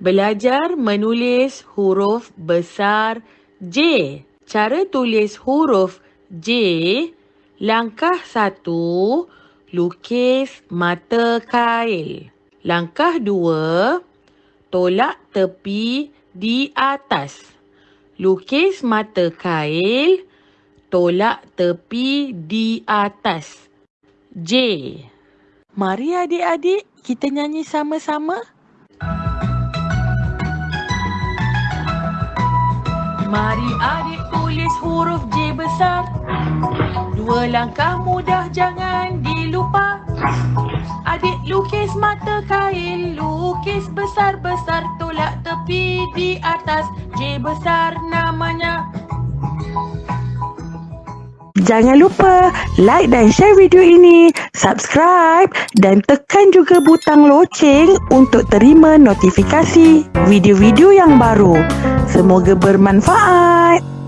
Belajar menulis huruf besar J. Cara tulis huruf J. Langkah satu, lukis mata kail. Langkah dua, tolak tepi di atas. Lukis mata kail, tolak tepi di atas. J. Mari adik-adik kita nyanyi sama-sama. Mari adik tulis huruf J besar. Dua langkah mudah jangan dilupa. Adik lukis mata kail, lukis besar-besar tolak tepi di atas. J besar namanya. Jangan lupa like dan share video ini, subscribe dan tekan juga butang loceng untuk terima notifikasi video-video yang baru. Semoga bermanfaat.